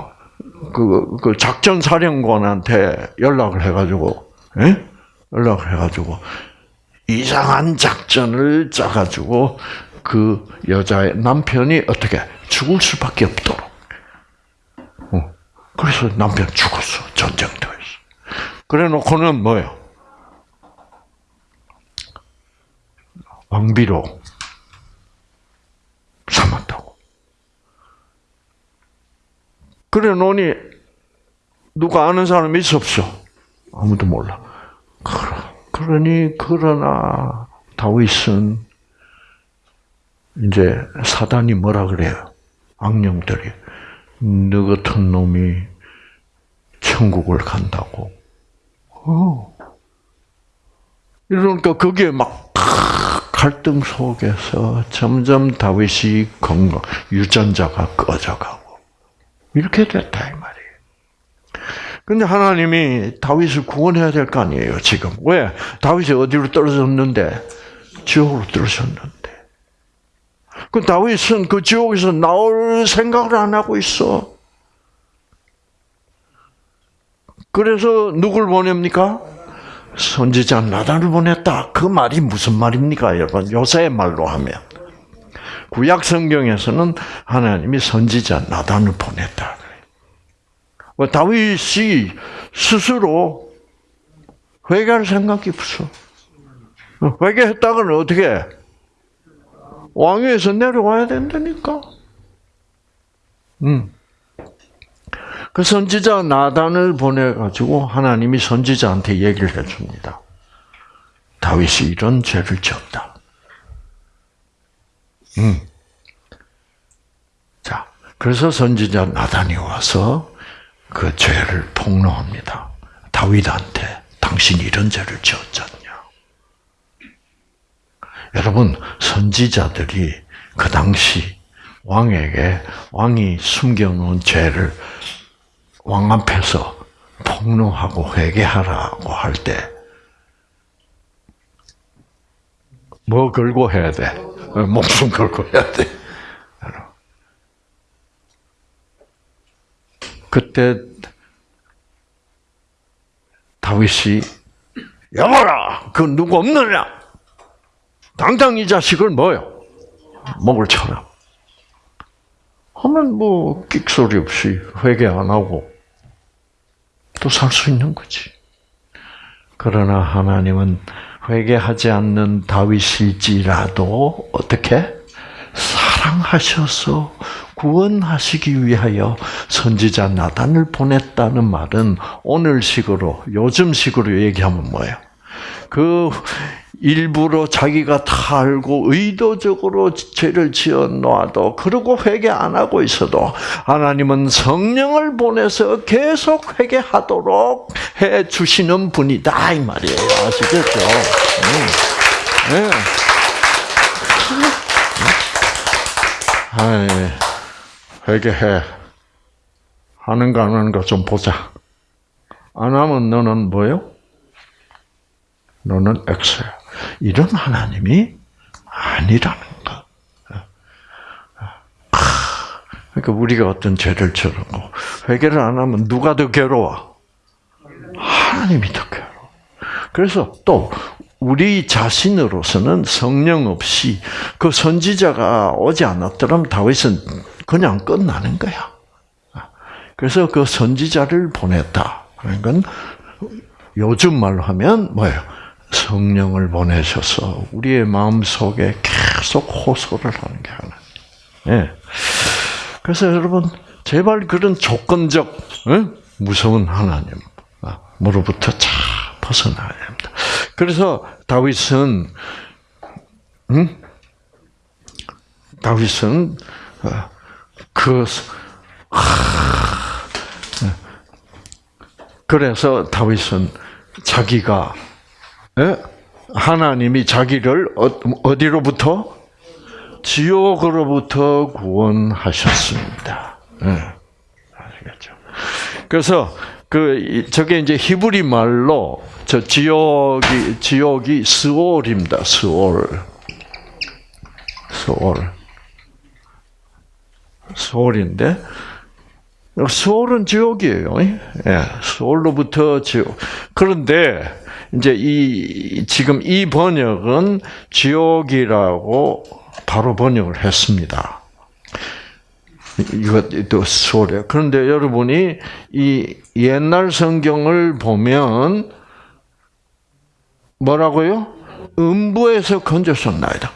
Speaker 1: 그, 그 작전 사령관한테 연락을 해가지고, 예? 연락을 해가지고 이상한 작전을 짜가지고 그 여자의 남편이 어떻게 죽을 수밖에 없도록. 어. 그래서 남편 죽었어 전쟁터에서. 그래 놓고는 뭐요? 왕비로 삼았다고. 그래 놓니 누가 아는 사람이 있어 없어? 아무도 몰라. 그러니 그러나 다윗은 이제 사단이 뭐라 그래요? 악령들이 너 같은 놈이 천국을 간다고. 어. 이러니까 그게 막 갈등 속에서 점점 다윗이 건강 유전자가 꺼져가고 이렇게 됐다 이 말이에요. 근데 하나님이 다윗을 구원해야 될 거 아니에요 지금 왜 다윗이 어디로 떨어졌는데 지옥으로 떨어졌는데 그 다윗은 그 지옥에서 나올 생각을 안 하고 있어. 그래서 누굴 보냅니까? 선지자 나단을 보냈다. 그 말이 무슨 말입니까, 여러분? 요새의 말로 하면. 구약 성경에서는 하나님이 선지자 나단을 보냈다. 뭐 다윗이 스스로 회개할 생각이 없어. 회개했다가는 어떻게? 왕위에서 내려와야 된다니까. 음. 그 선지자 나단을 보내가지고 하나님이 선지자한테 얘기를 해줍니다. 다윗이 이런 죄를 지었다. 음. 그래서 선지자 나단이 와서 그 죄를 폭로합니다. 다윗한테 당신이 이런 죄를 지었잖냐. 여러분 선지자들이 그 당시 왕에게 왕이 숨겨놓은 죄를 왕 앞에서 폭로하고 회개하라고 할 때 뭐 걸고 해야 돼? 목숨 걸고 해야 돼. 그때 다윗이 여봐라, 그 누구 없느냐? 당장 이 자식을 뭐요? 목을 쳐라. 하면 뭐 끽소리 없이 회개 안 하고 또 살 수 있는 거지. 그러나 하나님은 회개하지 않는 다윗일지라도 어떻게 사랑하셔서 구원하시기 위하여 선지자 나단을 보냈다는 말은 오늘식으로 요즘식으로 얘기하면 뭐예요? 그 일부러 자기가 다 알고 의도적으로 죄를 지어 놓아도 그러고 회개 안 하고 있어도 하나님은 성령을 보내서 계속 회개하도록 해 주시는 분이다 이 말이에요. 아시겠죠? 음. 네. 아이, 회개해. 하는가 안 하는가 좀 보자. 안 하면 너는 뭐요? 너는 X야. 이런 하나님이 아니라는 거. 그러니까 우리가 어떤 죄를 저러고 회개를 안 하면 누가 더 괴로워? 하나님이 더 괴로워. 그래서 또 우리 자신으로서는 성령 없이 그 선지자가 오지 않았더라면 다윗은 그냥 끝나는 거야. 그래서 그 선지자를 보냈다. 그러니까 요즘 말로 하면 뭐예요? 성령을 보내셔서 우리의 마음 속에 계속 호소를 하는 게 하나님. 예. 그래서 여러분 제발 그런 조건적 예? 무서운 하나님 으로부터 잘 벗어나야 됩니다. 그래서 다윗은 음? 다윗은 어, 그 그래서 다윗은 자기가 예? 하나님이 자기를 어, 어디로부터 지옥으로부터 구원하셨습니다. 예. 아시겠죠? 그래서 그 저게 이제 히브리 말로 저 지옥이 지옥이 스올입니다. 스올. 스올. 스올인데 스올은 지옥이에요. 예. 스올로부터 지옥. 그런데 이제 이 지금 이 번역은 지옥이라고 바로 번역을 했습니다. 이것도 소리. 그런데 여러분이 이 옛날 성경을 보면 뭐라고요? 음부에서 건졌었나이다.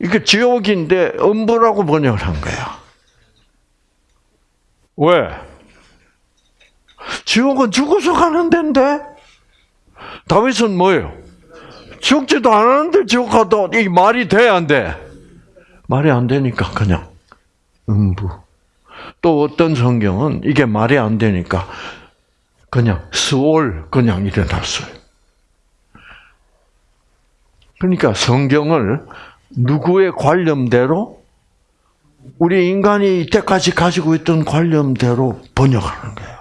Speaker 1: 이게 지옥인데 음부라고 번역을 한 거야. 왜? 지옥은 죽어서 가는 데인데 다윗은 뭐예요? 죽지도 않았는데 지옥 가도 이 말이 돼, 안 돼? 말이 안 되니까 그냥 음부. 또 어떤 성경은 이게 말이 안 되니까 그냥 스월 그냥 일어났어요. 그러니까 성경을 누구의 관념대로 우리 인간이 이때까지 가지고 있던 관념대로 번역하는 거예요.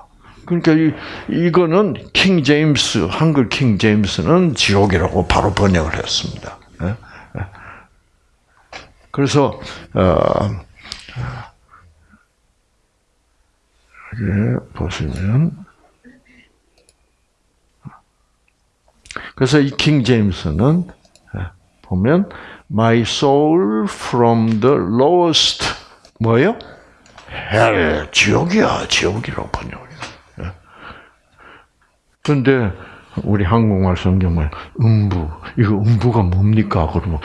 Speaker 1: 그러니까 이, 이거는 킹 제임스 한글 킹 제임스는 지옥이라고 바로 번역을 했습니다. 예? 예. 그래서 어, 예, 보시면 그래서 이 킹 제임스는 보면 My soul from the lowest 뭐요? hell 지옥이야 지옥이라고 번역. 그런데 우리 한국말 성경은 음부 이거 음부가 뭡니까? 그러면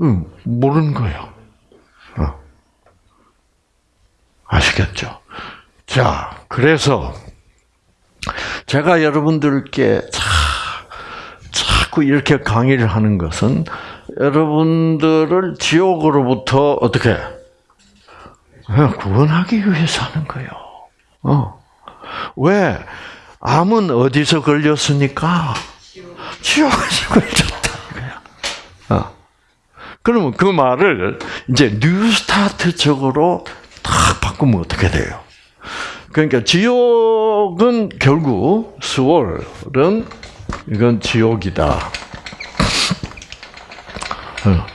Speaker 1: 음, 모르는 거예요. 어. 아시겠죠? 자, 그래서 제가 여러분들께 자, 자꾸 이렇게 강의를 하는 것은 여러분들을 지옥으로부터 어떻게 구원하기 위해서 하는 거예요. 어. 왜? 암은 어디서 걸렸으니까? 지옥에서 걸렸다. 어. 그러면 그 말을 이제 뉴스타트적으로 딱 바꾸면 어떻게 돼요? 그러니까 지옥은 결국 수월은 이건 지옥이다. 어.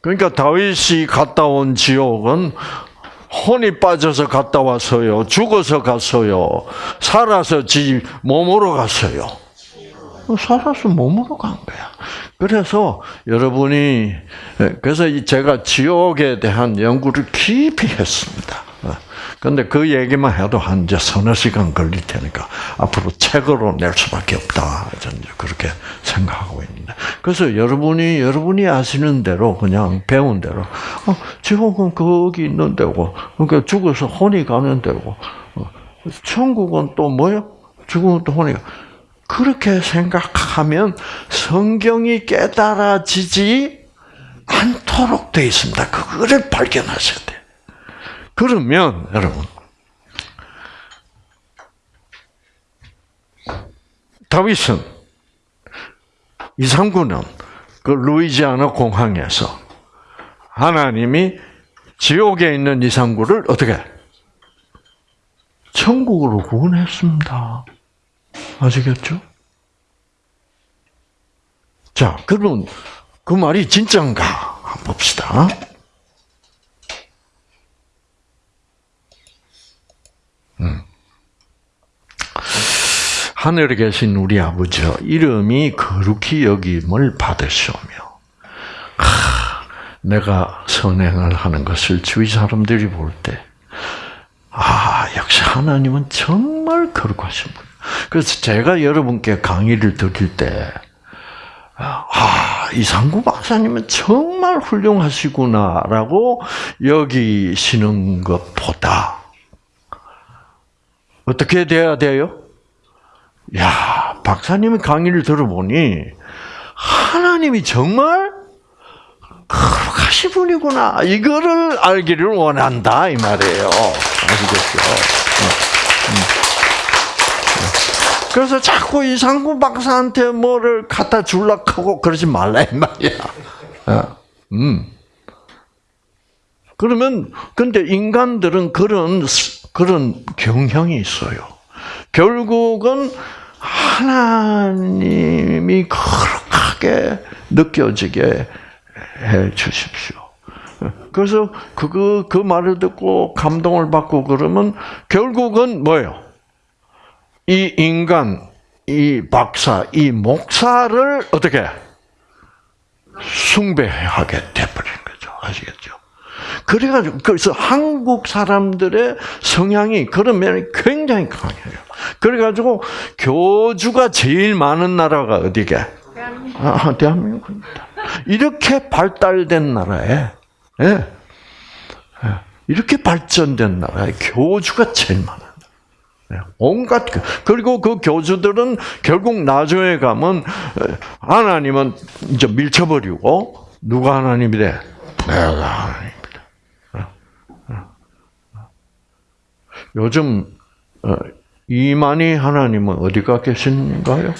Speaker 1: 그러니까 다윗이 갔다 온 지옥은 혼이 빠져서 갔다 왔어요. 죽어서 갔어요. 살아서 지 몸으로 갔어요. 살아서 몸으로 간 거야. 그래서 여러분이 그래서 제가 지옥에 대한 연구를 깊이 했습니다. 근데 그 얘기만 해도 한 이제 서너 시간 걸릴 테니까 앞으로 책으로 낼 수밖에 없다. 저는 그렇게 생각하고 있는데. 그래서 여러분이 여러분이 아시는 대로 그냥 배운 대로 어, 지옥은 거기 있는 데고 그러니까 죽어서 혼이 가는 데고 어, 천국은 또 뭐요? 죽으면 또 혼이 가. 그렇게 생각하면 성경이 깨달아지지 않도록 되어 있습니다. 그거를 발견하셔야 돼요. 그러면 여러분 다윗은 이상구는 그 루이지아나 공항에서 하나님이 지옥에 있는 이상구를 어떻게 천국으로 구원했습니다. 아시겠죠? 자, 그러면 그 말이 진짜인가? 한번 봅시다. 음. 하늘에 계신 우리 아버지여 이름이 거룩히 여김을 받으시오며 하, 내가 선행을 하는 것을 주위 사람들이 볼 때 아, 역시 하나님은 정말 거룩하신 분. 그래서 제가 여러분께 강의를 드릴 때, 아, 이상구 박사님은 정말 훌륭하시구나라고 여기시는 것보다, 어떻게 돼야 돼요? 야, 박사님의 강의를 들어보니, 하나님이 정말 거룩하신 분이구나. 이거를 알기를 원한다. 이 말이에요. 아시겠죠? 그래서 자꾸 이상구 박사한테 뭐를 갖다 줄락하고 그러지 말라 이 말이야. 음. 그러면 근데 인간들은 그런 그런 경향이 있어요. 결국은 하나님이 거룩하게 느껴지게 해 주십시오. 그래서 그그 그 말을 듣고 감동을 받고 그러면 결국은 뭐예요? 이 인간, 이 박사, 이 목사를 어떻게 숭배하게 돼버린 거죠. 아시겠죠? 그래가지고 그래서 한국 사람들의 성향이 그런 면이 굉장히 강해요. 그래가지고 교주가 제일 많은 나라가 어디게? 아, 대한민국입니다. 이렇게 발달된 나라에 예, 예, 이렇게 발전된 나라에 교주가 제일 많아요. 예, 온갖 그리고 그 교주들은 결국 나중에 가면 하나님은 이제 밀쳐버리고 누가 하나님이래? 내가 하나님이다. 요즘 이만희 하나님은 어디가 계신가요?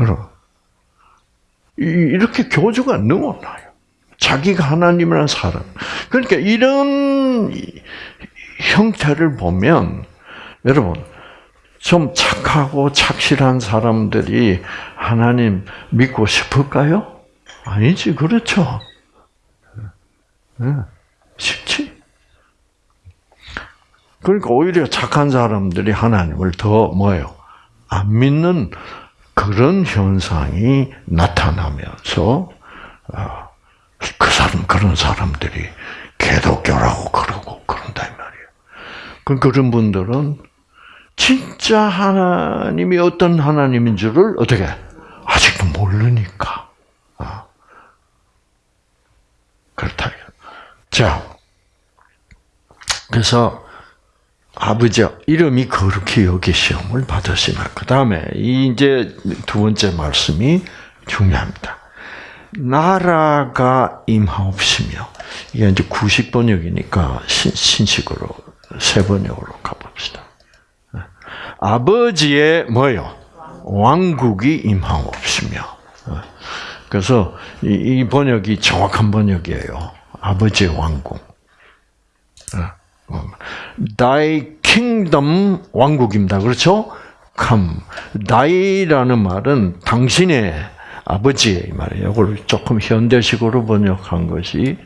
Speaker 1: 여러분, 이렇게 교주가 너무나요. 자기가 하나님이라는 사람. 그러니까 이런 형태를 보면 여러분 좀 착하고 착실한 사람들이 하나님 믿고 싶을까요? 아니지, 그렇죠. 네. 쉽지. 그러니까 오히려 착한 사람들이 하나님을 더 뭐예요? 안 믿는 그런 현상이 나타나면서 어, 그 사람 그런 사람들이 개독교라고 그러고 그런다 이 말이에요. 그 그런 분들은 진짜 하나님이 어떤 하나님인 줄을 어떻게 아직도 모르니까 아. 그렇다. 자, 그래서 아버지 이름이 거룩히 여기 시험을 받으시나. 그 다음에 이제 두 번째 말씀이 중요합니다. 나라가 임하옵시며 이게 이제 구식 번역이니까 신, 신식으로 세 번역으로 가봅시다. 아버지의 뭐요? 왕국이 임하옵시며. 그래서 이, 이 번역이 정확한 번역이에요. 아버지의 왕국. Thy kingdom 왕국입니다. 그렇죠? come. Thy라는 말은 당신의 아버지의 말이에요. 이걸 조금 현대식으로 번역한 것이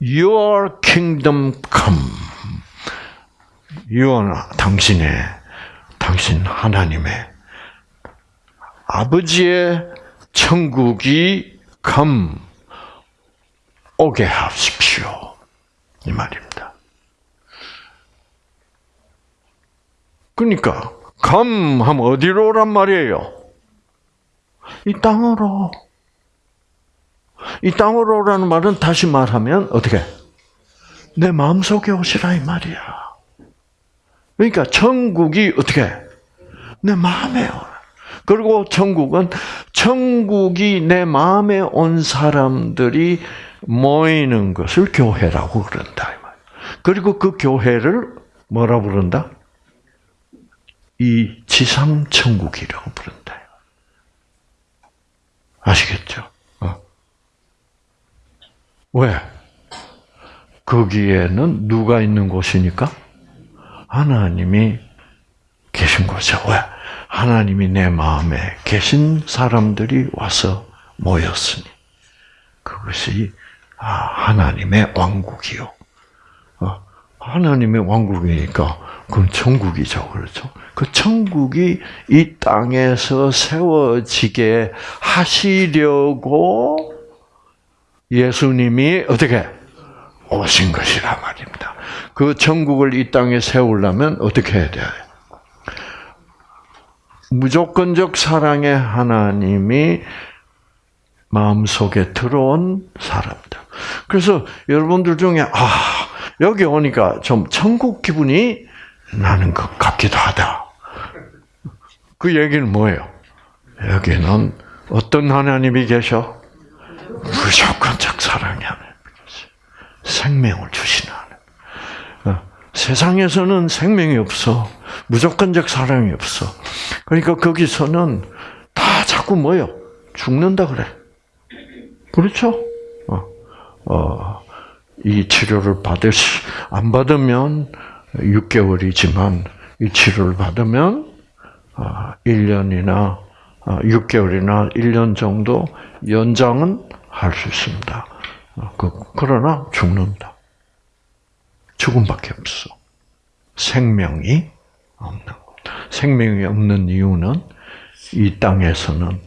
Speaker 1: Your kingdom come. Your 당신의 당신 하나님의 아버지의 천국이 come 오게 하십시오. 이 말입니다. 그러니까 감 하면 어디로 오란 말이에요? 이 땅으로. 이 땅으로 오라는 말은 다시 말하면 어떻게? 내 마음속에 오시라 이 말이야. 그러니까 천국이 어떻게? 내 마음에 오라. 그리고 천국은 천국이 내 마음에 온 사람들이 모이는 것을 교회라고 그런다. 그리고 그 교회를 뭐라 부른다? 이 지상 천국이라고 부른다. 아시겠죠? 어. 왜? 거기에는 누가 있는 곳이니까? 하나님이 계신 곳이죠. 왜? 하나님이 내 마음에 계신 사람들이 와서 모였으니 그것이 아, 하나님의 왕국이요. 어, 하나님의 왕국이니까 그건 천국이죠, 그렇죠? 그 천국이 이 땅에서 세워지게 하시려고 예수님이 어떻게 오신 것이라 말입니다. 그 천국을 이 땅에 세우려면 어떻게 해야 돼요? 무조건적 사랑의 하나님이 마음속에 들어온 사람들. 그래서 여러분들 중에 아 여기 오니까 좀 천국 기분이 나는 것 같기도 하다. 그 얘기는 뭐예요? 여기는 어떤 하나님이 계셔? 무조건적 사랑이 하나님. 생명을 주시는 세상에서는 생명이 없어. 무조건적 사랑이 없어. 그러니까 거기서는 다 자꾸 뭐요? 죽는다 그래. 그렇죠? 어, 어, 이 치료를 받을 안 받으면 6개월이지만 이 치료를 받으면 1년이나 아, 6개월이나 아, 1년 정도 연장은 할 수 있습니다. 아, 그, 그러나 죽는다. 죽음밖에 없어. 생명이 없는 것. 생명이 없는 이유는 이 땅에서는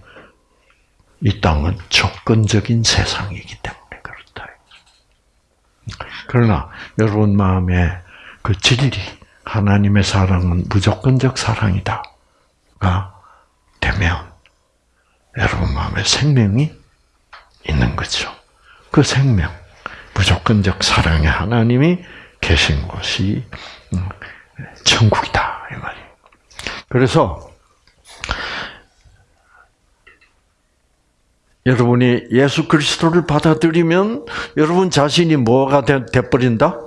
Speaker 1: 이 땅은 조건적인 세상이기 때문에 그렇다. 그러나 여러분 마음에 그 진리, 하나님의 사랑은 무조건적 사랑이다가 되면 여러분 마음에 생명이 있는 거죠. 그 생명, 무조건적 사랑의 하나님이 계신 곳이 음, 천국이다 이 말이. 그래서 여러분이 예수 그리스도를 받아들이면 여러분 자신이 뭐가 돼, 버린다?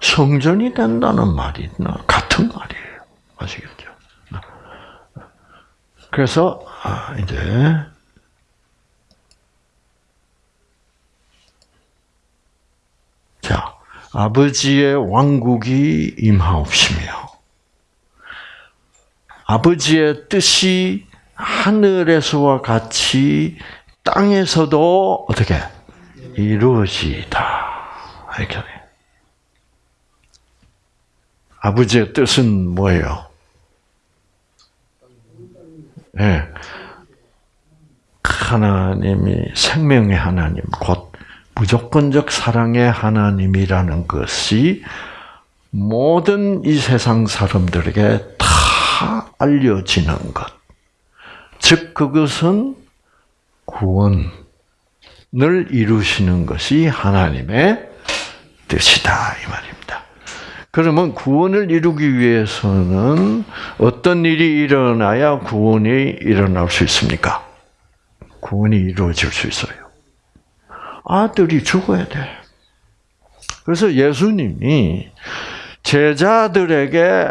Speaker 1: 성전이 된다는 말이 같은 말이에요. 아시겠죠? 그래서 아, 이제 자 아버지의 왕국이 임하옵시며 아버지의 뜻이 하늘에서와 같이 땅에서도 어떻게 이루어지다 이렇게 아버지의 뜻은 뭐예요? 예. 네. 하나님이 생명의 하나님, 곧 무조건적 사랑의 하나님이라는 것이 모든 이 세상 사람들에게 다 알려지는 것. 즉, 그것은 구원을 이루시는 것이 하나님의 뜻이다. 이 말입니다. 그러면 구원을 이루기 위해서는 어떤 일이 일어나야 구원이 일어날 수 있습니까? 구원이 이루어질 수 있어요. 아들이 죽어야 돼. 그래서 예수님이 제자들에게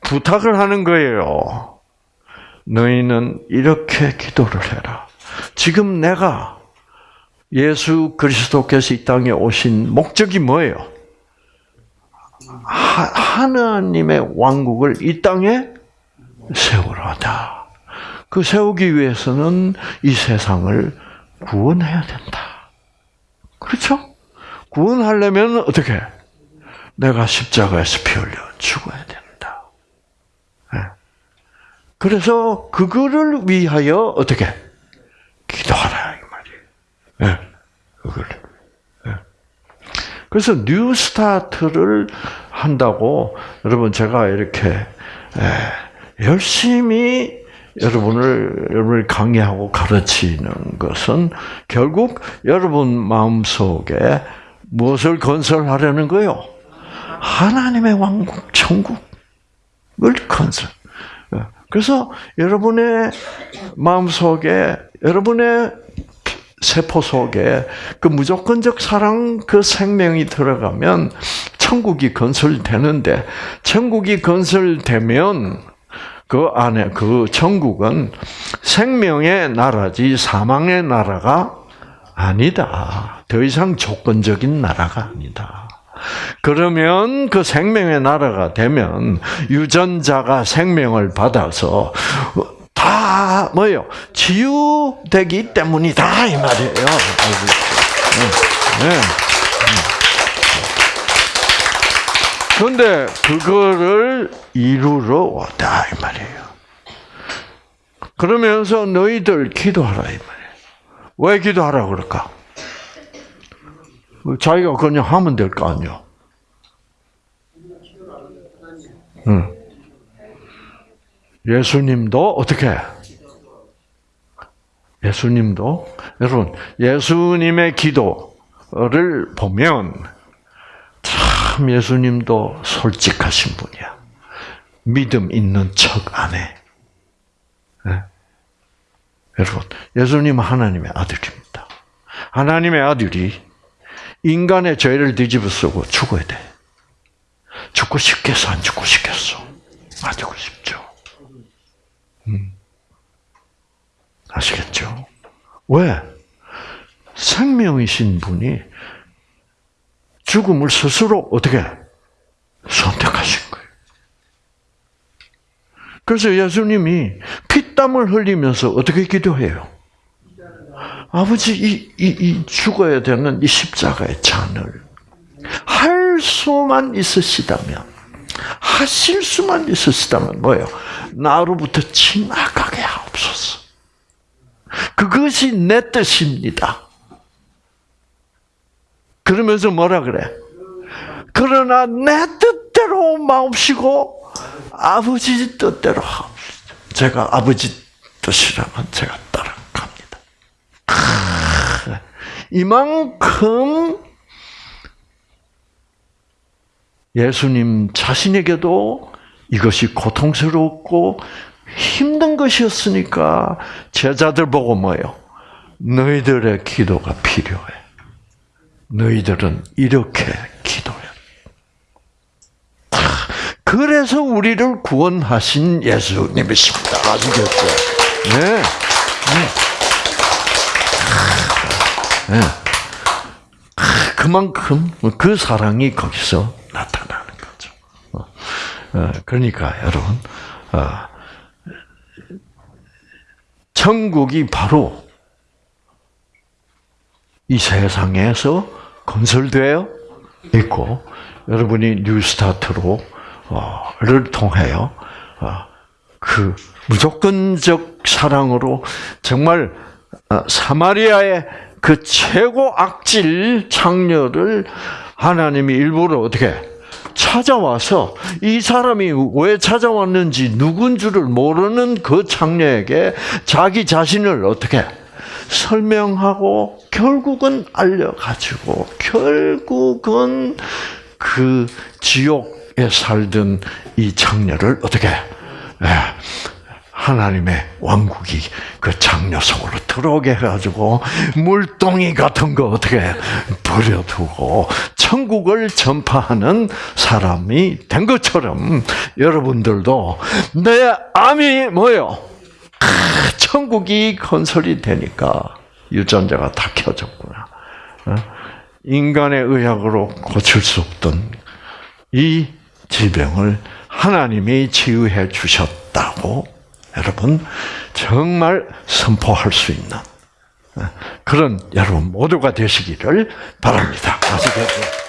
Speaker 1: 부탁을 하는 거예요. 너희는 이렇게 기도를 해라. 지금 내가 예수 그리스도께서 이 땅에 오신 목적이 뭐예요? 하, 나님의 왕국을 이 땅에 세우라다. 그 세우기 위해서는 이 세상을 구원해야 된다. 그렇죠? 구원하려면 어떻게? 내가 십자가에서 피 흘려 죽어야 된다. 네. 그래서 그거를 위하여 어떻게? 기도하라 이 말이에요. 네. 그걸. 네. 그래서 New Start를 한다고 여러분 제가 이렇게 열심히 여러분을 여러분을 강의하고 가르치는 것은 결국 여러분 마음 속에 무엇을 건설하려는 거요? 하나님의 왕국, 천국을 건설. 그래서 여러분의 마음 속에 여러분의 세포 속에 그 무조건적 사랑 그 생명이 들어가면 천국이 건설되는데 천국이 건설되면 그 안에 그 천국은 생명의 나라지 사망의 나라가 아니다. 더 이상 조건적인 나라가 아니다. 그러면 그 생명의 나라가 되면 유전자가 생명을 받아서 다 뭐요? 치유되기 때문이다 이 말이에요. 네. 네. 그런데 그거를 이루러 왔다 이 말이에요. 그러면서 너희들 기도하라 이 말이에요. 왜 기도하라 그럴까? 자기가 그냥 하면 될 거 아니요. 응. 예수님도 어떻게? 예수님도 여러분 예수님의 기도를 보면 참 예수님도 솔직하신 분이야. 믿음 있는 척 안 해. 네? 여러분, 예수님은 하나님의 아들입니다. 하나님의 아들이 인간의 죄를 뒤집어 쓰고 죽어야 돼. 죽고 싶겠어, 안 죽고 싶겠어? 안 죽고 싶죠. 음. 아시겠죠? 왜? 생명이신 분이 죽음을 스스로 어떻게 선택하신 거예요. 그래서 예수님이 피땀을 흘리면서 어떻게 기도해요? 아버지, 이, 이, 이 죽어야 되는 이 십자가의 잔을 할 수만 있으시다면, 하실 수만 있으시다면 뭐예요? 나로부터 지나가게 하옵소서. 그것이 내 뜻입니다. 그러면서 뭐라 그래? 그러나 내 뜻대로 마옵시고 아버지 뜻대로 하옵시다. 제가 아버지 뜻이라면 제가 따라갑니다. 이만큼 예수님 자신에게도 이것이 고통스럽고 힘든 것이었으니까 제자들 보고 뭐예요? 너희들의 기도가 필요해. 너희들은 이렇게 기도해. 그래서 우리를 구원하신 예수님이십니다. 아시겠죠? 네. 네. 그만큼 그 사랑이 거기서 나타나는 거죠. 어, 그러니까 여러분, 어, 천국이 바로 이 세상에서 건설되어 있고 여러분이 뉴스타트로를 통하여 어, 그 무조건적 사랑으로 정말 어, 사마리아의 그 최고 악질 창녀를 하나님이 일부러 어떻게 찾아와서 이 사람이 왜 찾아왔는지 누군 줄을 모르는 그 창녀에게 자기 자신을 어떻게 설명하고 결국은 알려가지고 결국은 그 지옥에 살던 이 청년을 어떻게 예, 하나님의 왕국이 그 장녀 속으로 들어오게 해가지고 물동이 같은 거 어떻게 버려두고 천국을 전파하는 사람이 된 것처럼 여러분들도 내 암이 뭐요? 아, 천국이 건설이 되니까 유전자가 다 켜졌구나. 어? 인간의 의학으로 고칠 수 없던 이 질병을 하나님이 치유해 주셨다고 여러분 정말 선포할 수 있는 그런 여러분 모두가 되시기를 바랍니다. 아시겠죠?